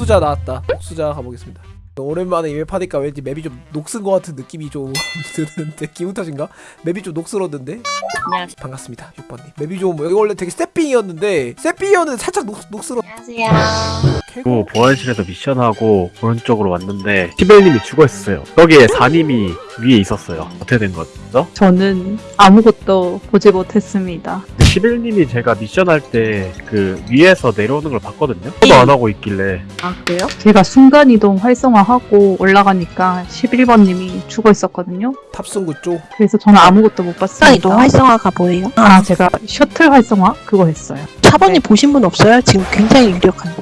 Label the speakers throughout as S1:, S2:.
S1: 복수자 나왔다. 복수자 가보겠습니다. 오랜만에 이맵 하니까 왠지 맵이 좀 녹슨 것 같은 느낌이 좀 드는데 기분 탓인가? 맵이 좀 녹슬었는데
S2: 안녕하세요.
S1: 반갑습니다 6번님 맵이 좀 여기 원래 되게 세핑이었는데 세핑이었는데 살짝 녹, 녹슬어
S2: 안녕하세요.
S3: 그 보안실에서 미션하고 오른쪽으로 왔는데 시벨님이 죽어있었어요. 거기에 4님이 위에 있었어요. 어떻게 된 거죠?
S4: 저는 아무것도 보지 못했습니다.
S3: 그 시벨님이 제가 미션 할 때 그 위에서 내려오는 걸 봤거든요. 저도 안 하고 있길래
S4: 아, 그래요? 제가 순간이동 활성화하고 올라가니까 11번님이 죽어 있었거든요.
S1: 탑승구 쪽
S4: 그래서 저는 아무것도 못 봤습니다.
S5: 이동 활성화가 뭐예요?
S4: 아, 제가 셔틀 활성화? 그거 했어요.
S5: 차번이 보신 분 없어요? 지금 굉장히 유력한.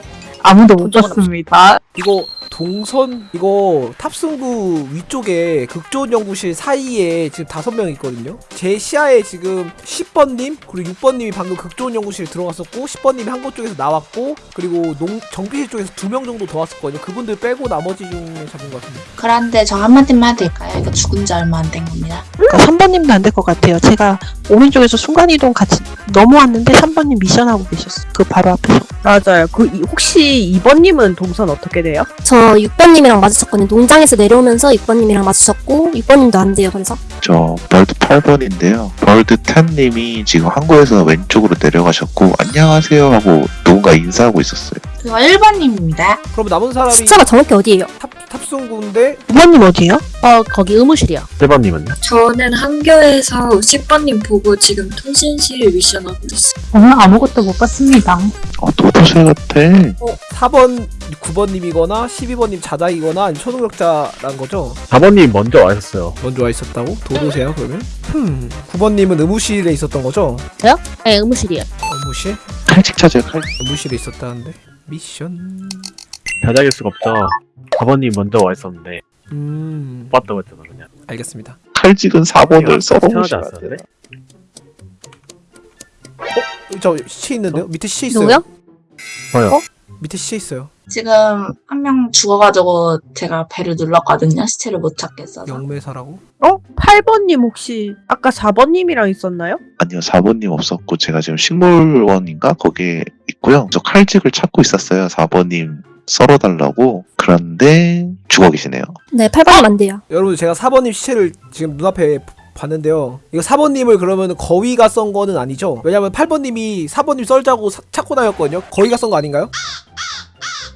S4: 아무도 못 봤습니다.
S1: 이거 동선 이거 탑승구 위쪽에 극조원 연구실 사이에 지금 다섯 명 있거든요. 제 시야에 지금 10번님 그리고 6번님이 방금 극조원 연구실 들어갔었고 10번님이 한 곳 쪽에서 나왔고 그리고 농 정비실 쪽에서 두 명 정도 더 왔었거든요. 그분들 빼고 나머지 중에 잡은 것 같은데.
S2: 그런데 저 한마디만 해도 될까요? 이거 죽은 지 얼마 안 된 겁니다.
S5: 그러니까 3번님도 안 될 것 같아요. 제가 오른쪽에서 순간이동 같이 넘어왔는데 3번님 미션하고 계셨어요. 그 바로 앞에서.
S6: 맞아요. 그 이- 혹시 2번님은 동선 어떻게 돼요?
S7: 저 6번님이랑 마주쳤거든요. 농장에서 내려오면서 6번님이랑 마주쳤고 6번님도 안 돼요. 그래서
S8: 저 벌드 8번인데요. 벌드 10님이 지금 항구에서 왼쪽으로 내려가셨고 안녕하세요 하고 누군가 인사하고 있었어요.
S2: 그거 1번님입니다.
S1: 그럼 남은 사람이
S7: 시체가 정확히 어디예요?
S1: 탑 탑승구인데
S5: 5번님 어디에요?
S2: 어, 거기 의무실이요.
S3: 1번님은요?
S9: 저는 한교에서 10번님 보고 지금 통신실 미션하고 있어요.
S4: 저는 아무것도 못 봤습니다.
S8: 어, 도 도새 같아.
S1: 4번 9번님이거나 12번님 자작이거나 아니면 초능력자란 거죠.
S3: 4번님 먼저 와 있었어요.
S1: 먼저 와 있었다고? 도도새야 그러면? 흠 9번님은 의무실에 있었던 거죠?
S2: 네, 의무실이요.
S1: 의무실?
S8: 칼집 찾아요, 칼.
S1: 의무실에 있었다는데 미션
S3: 자작일 수가 없죠. 4번님 먼저 와 있었는데 음못 봤다고 했잖아 그냥.
S1: 알겠습니다
S8: 칼직은 4번을
S3: 태어나지
S8: 썰어보셔야 돼요.
S3: 않았는데?
S1: 저 시체 있는데요? 밑에 시체 있어요
S7: 누구요?
S3: 저요.
S1: 밑에 시체 있어요
S2: 지금 한 명 죽어가지고 제가 배를 눌렀거든요. 시체를 못 찾겠어서.
S1: 영매사라고?
S6: 어? 8번님 혹시 아까 4번님이랑 있었나요?
S8: 아니요, 4번님 없었고 제가 지금 식물원인가 거기에 있고요. 저 칼직을 찾고 있었어요. 4번님 썰어달라고. 그런데 죽어 계시네요.
S7: 네, 8번님 안 돼요.
S1: 여러분 제가 4번님 시체를 지금 눈앞에 봤는데요 이거 4번님을 그러면 거위가 썬 거는 아니죠? 왜냐면 8번님이 4번님 썰자고 사- 찾고 다녔거든요 거위가 썬 거 아닌가요?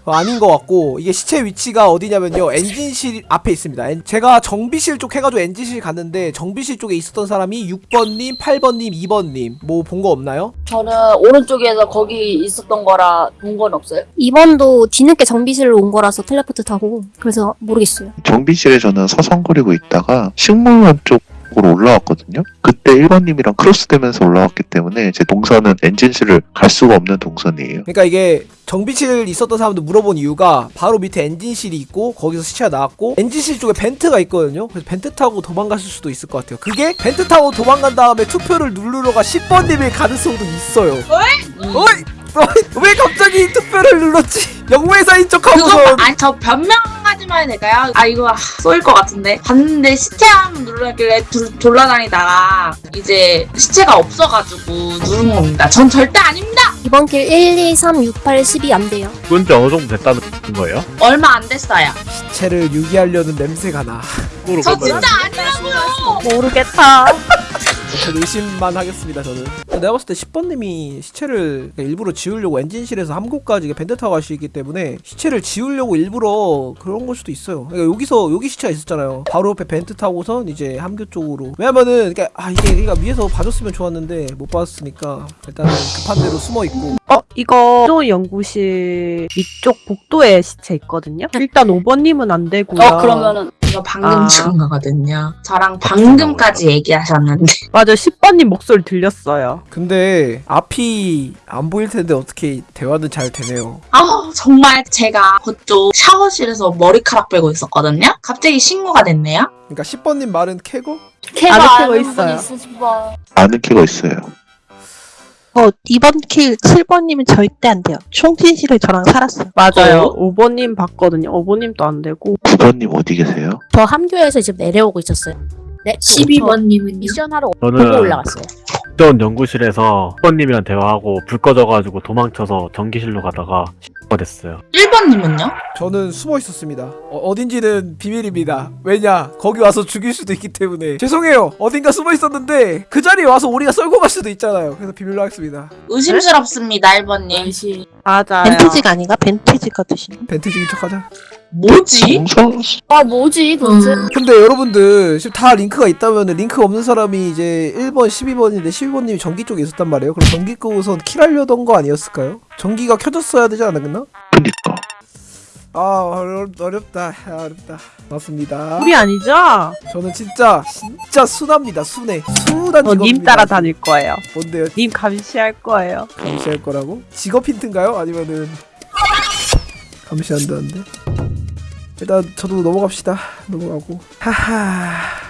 S1: 어, 아닌 것 같고 이게 시체 위치가 어디냐면요 엔진실 앞에 있습니다 엔- 제가 정비실 쪽 해가지고 엔진실 갔는데 정비실 쪽에 있었던 사람이 6번님, 8번님, 2번님 뭐 본 거 없나요?
S2: 저는 오른쪽에서 거기 있었던 거라 본 건 없어요.
S7: 2번도 뒤늦게 정비실로 온 거라서 텔레포트 타고 그래서 모르겠어요.
S8: 정비실에 저는 서성거리고 있다가 식물원 쪽 으로 올라왔거든요. 그때 1번님이랑 크로스되면서 올라왔기 때문에 제 동선은 엔진실을 갈 수가 없는 동선이에요.
S1: 그러니까 이게 정비실 있었던 사람도 물어본 이유가 바로 밑에 엔진실이 있고 거기서 시체가 나왔고 엔진실 쪽에 vent가 있거든요. 그래서 vent 타고 도망가실 수도 있을 것 같아요. 그게 vent 타고 도망간 다음에 투표를 누르러가 10번님일 가능성도 있어요. 어이? 어이? 왜 갑자기 투표를 눌렀지? 영매사인
S2: 그거
S1: 척하고서
S2: 아니 저 변명 하지만 해도 될까요? 아 이거 아, 쏘일 것 같은데 봤는데 시체 한번 눌렀길래 둘- 돌아다니다가 이제 시체가 없어가지고 누른 겁니다. 전 절대 아닙니다.
S7: 이번 길 1, 2, 3, 6, 8, 10이 안 돼요.
S3: 죽은 지 어느 정도 됐다는 거예요?
S2: 얼마 안 됐어요.
S1: 시체를 유기하려는 냄새가 나.
S2: 저 진짜 아니라고요.
S6: 모르겠다.
S1: 전 의심만 하겠습니다 저는 내가 봤을 때 10번님이 시체를 일부러 지우려고 엔진실에서 함고까지 벤트 타고 갈수 있기 때문에 시체를 지우려고 일부러 그런 걸 수도 있어요 그러니까 여기서 여기 시체가 있었잖아요 바로 옆에 벤트 타고선 이제 함교 쪽으로 왜냐면은 그러니까 아 이게 그러니까 위에서 봐줬으면 좋았는데 못 봤으니까 일단은 급한 대로 숨어 있고
S6: 어? 이거 또 연구실 이쪽 복도에 시체 있거든요? 일단 5번님은 안 되고요.
S2: 어 그러면은 이거 방금
S6: 아.
S2: 죽은 거거든요. 저랑 방금까지 얘기하셨는데
S6: 맞아 10번님 목소리 들렸어요.
S1: 근데 앞이 안 보일 텐데 어떻게 대화는 잘 되네요
S2: 아 정말 제가 그쪽 샤워실에서 머리카락 빼고 있었거든요. 갑자기 신고가 됐네요.
S1: 그러니까 10번님 말은 캐고
S6: 아는 캐고 있어요.
S8: 아는 키가 있어요.
S5: 어, 2번 kill 7번님은 절대 안 돼요. 총진실에 저랑 살았어요.
S6: 맞아요. 5번님 봤거든요. 5번님도 안 되고
S8: 9번님 어디 계세요?
S7: 저 함교에서 지금 내려오고 있었어요. 네,
S9: 12번님은요?
S2: 미션하러
S3: 저는
S2: 올라갔어요.
S3: 국전 연구실에서 10번님이랑 대화하고 불 꺼져가지고 도망쳐서 전기실로 가다가 됐어요.
S2: 1번님은요?
S1: 저는 숨어 있었습니다. 어딘지는 비밀입니다. 왜냐? 거기 와서 죽일 수도 있기 때문에. 죄송해요. 어딘가 숨어 있었는데 그 자리에 와서 오리가 썰고 갈 수도 있잖아요. 그래서 비밀로 하겠습니다.
S2: 의심스럽습니다 1번님
S6: 맞아요.
S5: vent직이 아닌가? 벤티지가 드시나?
S1: vent직인 척하자.
S2: 뭐지?
S7: 아 뭐지 도대체?
S1: 근데 여러분들 지금 다 링크가 있다면 링크 없는 사람이 이제 1번, 12번인데 12번님이 전기 쪽에 있었단 말이에요. 그럼 전기 끄고선 킬하려던 거 아니었을까요? 전기가 켜졌어야 되지 않았나?
S8: 그니까
S1: 아 어렵, 어렵다 아, 어렵다 맞습니다
S6: 우리 아니죠?
S1: 저는 진짜 진짜 순합니다 순해 순한
S6: 저님
S1: 직업입니다
S6: 따라다닐 거예요.
S1: 뭔데요
S6: 님 감시할 거예요.
S1: 감시할 거라고? 직업 힌트인가요? 아니면은 감시한다는데 일단 저도 넘어갑시다. 넘어가고. 하하.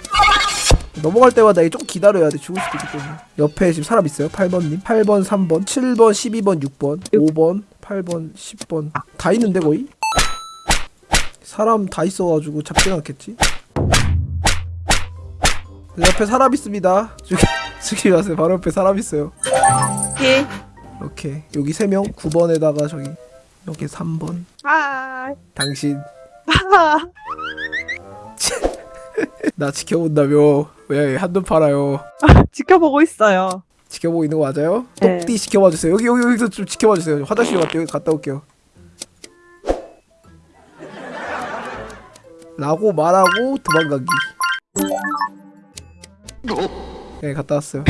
S1: 넘어갈 때마다 이게 좀 기다려야 돼. 죽을 수도 있기 때문에 옆에 지금 사람 있어요? 8번님? 8번 3번 7번 12번 6번 5번 8번 10번. 다 있는데 거의? 사람 다 있어가지고 잡진 않겠지? 옆에 사람 있습니다. 죽이, 죽이지 마세요. 바로 옆에 사람 있어요.
S6: 오케이.
S1: 오케이. 여기 3명. 9번에다가 저기 여기 3번.
S6: 아.
S1: 당신.
S6: 아.
S1: 나 지켜본다며. 왜 한눈 팔아요?
S6: 지켜보고 있어요.
S1: 지켜보고 있는 거 맞아요?
S6: 네.
S1: 똑띠 지켜봐 주세요. 여기 여기 여기서 좀 지켜봐 주세요. 화장실 갔다 여기 갔다 올게요. 라고 말하고 도망가기. 네 갔다 왔어요.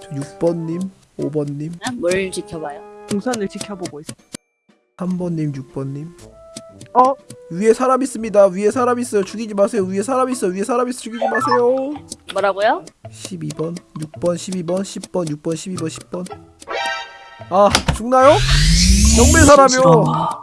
S1: 저 6번님 5번님.
S7: 뭘 지켜봐요?
S6: 동선을 지켜보고 있어.
S1: 3번님 6번님
S6: 어?
S1: 위에 사람 있습니다 위에 사람 있어요 죽이지 마세요 위에 사람 있어 위에 사람 있어 죽이지 마세요
S7: 뭐라고요?
S1: 12번 6번 12번 10번 6번 12번 10번 아 죽나요? 영매 사람이요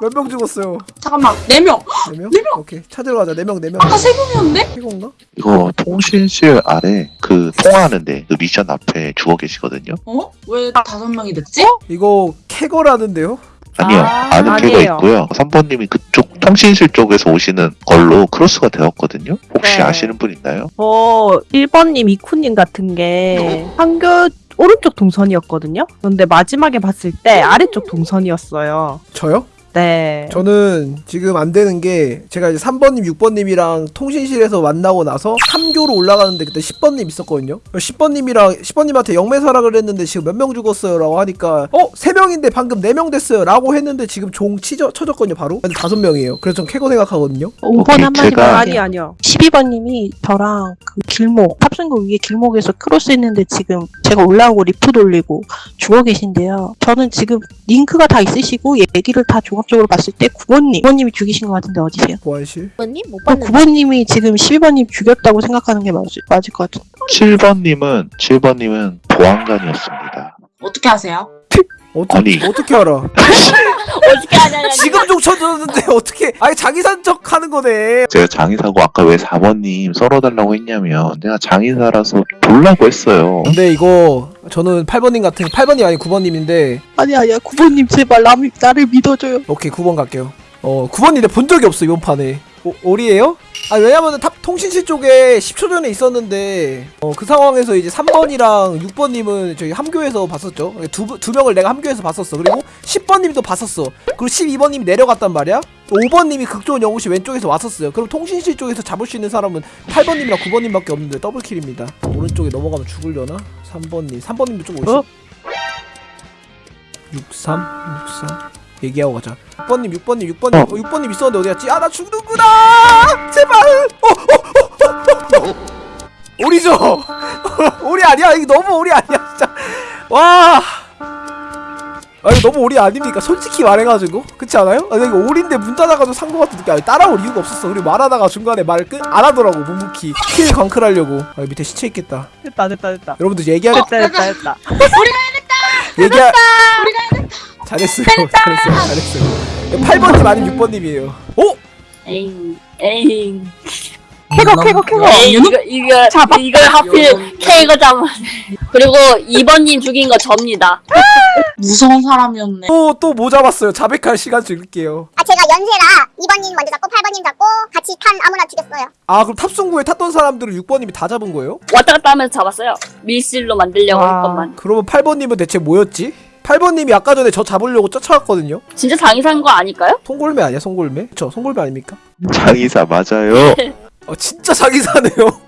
S1: 몇 명 죽었어요?
S2: 잠깐만 4명
S1: 4명? 오케이 찾으러 가자 4명 4명
S2: 아까 3명이었는데?
S1: 이건가?
S8: 이거 통신실 아래 그 통화하는데 그 미션 앞에 죽어 계시거든요.
S2: 어? 왜 5명이 됐지?
S1: 이거 캐거라는데요?
S8: 아니요
S6: 아,
S8: 아는 필요가
S6: 아니에요.
S8: 있고요. 3번님이 그쪽 통신실 쪽에서 오시는 걸로 크로스가 되었거든요. 혹시
S6: 네.
S8: 아시는 분 있나요?
S6: 저 1번님, 이쿠님 같은 게 한교 오른쪽 동선이었거든요? 근데 마지막에 봤을 때 아래쪽 동선이었어요.
S1: 저요?
S6: 네.
S1: 저는 지금 안 되는 게 제가 이제 3번님, 6번님이랑 통신실에서 만나고 나서 3교로 올라가는데 그때 10번님 있었거든요. 10번님이랑 10번님한테 영매사락을 했는데 지금 몇 명 죽었어요 라고 하니까 어? 3명인데 방금 4명 됐어요 라고 했는데 지금 종 치져, 쳐졌거든요 바로. 근데 5명이에요. 그래서 전 캐거 생각하거든요.
S5: 5번
S8: 오케이,
S5: 한마디만
S8: 제가-
S5: 할게요.
S6: 아니, 아니요.
S5: 12번님이 저랑 그 길목 탑승구 위에 길목에서 크로스 했는데 지금 제가 올라오고 리프트 돌리고 죽어 계신데요. 저는 지금 링크가 다 있으시고 얘기를 다 종합 적으로 봤을 때 9번님 9번님이 죽이신 것 같은데 어디세요?
S1: 보안실.
S7: 언니 못 봤는데.
S5: 9번님이 지금 12번님 죽였다고 생각하는 게 맞을, 맞을 것 같은데
S8: 7번님은 7번님은 보안관이었습니다.
S2: 어떻게 하세요?
S1: 어떻게,
S8: 아니.
S1: 어떻게 알아?
S7: 어떻게 하냐냐.
S1: 지금 종 쳐졌는데 어떻게 아니 자기 산적 하는 거네.
S8: 제가 장의사고 아까 왜 4번님 썰어달라고 했냐면 내가 장의사라서 돌라고 했어요.
S1: 근데 이거 저는 8번님 같은 8번이 아니 9번님인데.
S5: 아니 아니야. 9번님 제발 남, 나를 믿어줘요.
S1: 오케이 9번 갈게요. 어 9번인데 본 적이 없어 이번 판에 오, 오리에요? 아 왜냐면은 탑 통신실 쪽에 10초 전에 있었는데 어 그 상황에서 이제 3번이랑 6번님은 저희 함교에서 봤었죠. 두, 두 명을 내가 함교에서 봤었어. 그리고 10번님도 봤었어. 그리고 12번님이 내려갔단 말이야. 5번님이 극조원 영웅씨 왼쪽에서 왔었어요. 그럼 통신실 쪽에서 잡을 수 있는 사람은 8번님이랑 9번님밖에 없는데 더블킬입니다. 오른쪽에 넘어가면 죽으려나? 3번님 3번님도 좀 오시
S6: 어?
S1: 63 63 얘기하고 가자. 6번님 6번님 6번님. 어, 6번님 있었는데 어디 갔지? 아 나 죽는구나! 제발! 어, 어, 어, 어, 어. 오리죠? 오리 아니야? 이거 너무 오리 아니야 진짜. 와! 아, 이거 너무 오리 아닙니까? 솔직히 말해가지고. 그렇지 않아요? 아, 이거 오리인데 문 닫아가지고 산거 같은 느낌. 아니, 따라올 이유가 없었어. 그리고 말하다가 중간에 말을 끝안 하더라고 묵묵히. kill 광클하려고. 아 밑에 시체 있겠다.
S6: 됐다, 됐다, 됐다.
S1: 여러분들 얘기하
S6: 됐다, 됐다, 됐다.
S1: 얘기하 잘했어요 잘했어요 잘했어요 8번님 아니면 6번님이에요 오?
S7: 에잉 에잉.
S6: 캐거, 캐거, 캐거.
S7: 이거 이거 이걸 하필 캐거 잡아. 그리고 2번님 죽인 거 접니다.
S2: 무서운 사람이었네
S1: 또또 뭐 잡았어요 자백할 시간 줄게요
S10: 아 제가 연세라 2번님 먼저 잡고 8번님 잡고 같이 탄 아무나 죽였어요.
S1: 아 그럼 탑승구에 탔던 사람들을 6번님이 다 잡은 거예요?
S7: 왔다 갔다 하면서 잡았어요. 밀실로 만들려고
S6: 와.
S7: 할 것만.
S1: 그러면 8번님은 대체 뭐였지? 8번님이 아까 전에 저 잡으려고 쫓아왔거든요
S7: 진짜 장의사인 거 아닐까요?
S1: 송골매 아니야 송골매? 그쵸 송골매 아닙니까?
S8: 장의사 맞아요.
S1: 어 진짜 사기사네요